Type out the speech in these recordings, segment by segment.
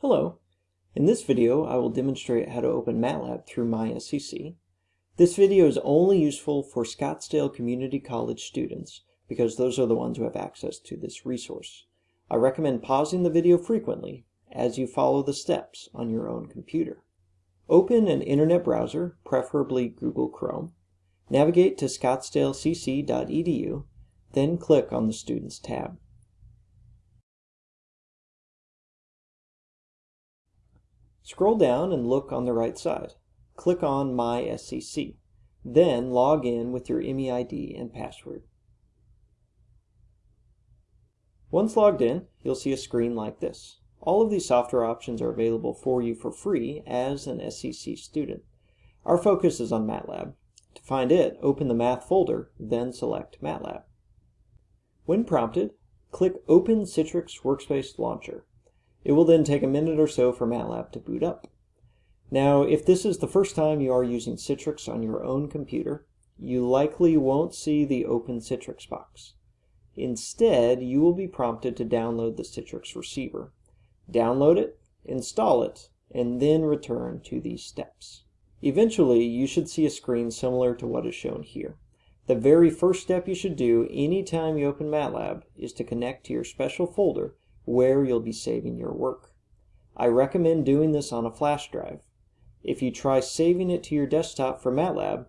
Hello. In this video, I will demonstrate how to open MATLAB through MySCC. This video is only useful for Scottsdale Community College students because those are the ones who have access to this resource. I recommend pausing the video frequently as you follow the steps on your own computer. Open an internet browser, preferably Google Chrome. Navigate to scottsdalecc.edu, then click on the Students tab. Scroll down and look on the right side. Click on My SCC. Then log in with your MEID and password. Once logged in, you'll see a screen like this. All of these software options are available for you for free as an SCC student. Our focus is on MATLAB. To find it, open the Math folder, then select MATLAB. When prompted, click Open Citrix Workspace Launcher. It will then take a minute or so for MATLAB to boot up. Now, if this is the first time you are using Citrix on your own computer, you likely won't see the Open Citrix box. Instead, you will be prompted to download the Citrix receiver. Download it, install it, and then return to these steps. Eventually, you should see a screen similar to what is shown here. The very first step you should do anytime you open MATLAB is to connect to your special folder where you'll be saving your work. I recommend doing this on a flash drive. If you try saving it to your desktop for MATLAB,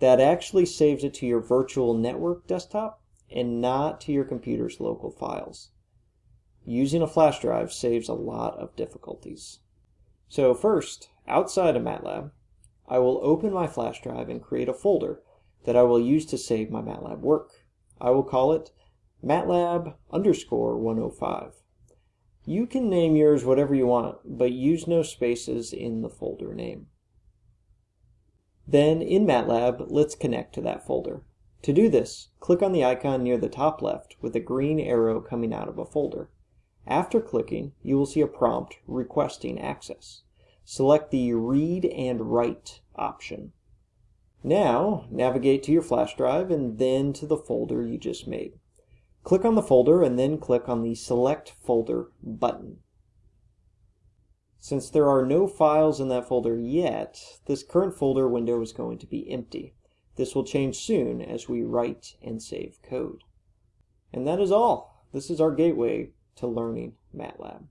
that actually saves it to your virtual network desktop and not to your computer's local files. Using a flash drive saves a lot of difficulties. So first, outside of MATLAB, I will open my flash drive and create a folder that I will use to save my MATLAB work. I will call it MATLAB underscore 105. You can name yours whatever you want, but use no spaces in the folder name. Then in MATLAB, let's connect to that folder. To do this, click on the icon near the top left with a green arrow coming out of a folder. After clicking, you will see a prompt requesting access. Select the Read and Write option. Now, navigate to your flash drive and then to the folder you just made. Click on the folder and then click on the Select Folder button. Since there are no files in that folder yet, this current folder window is going to be empty. This will change soon as we write and save code. And that is all. This is our gateway to learning MATLAB.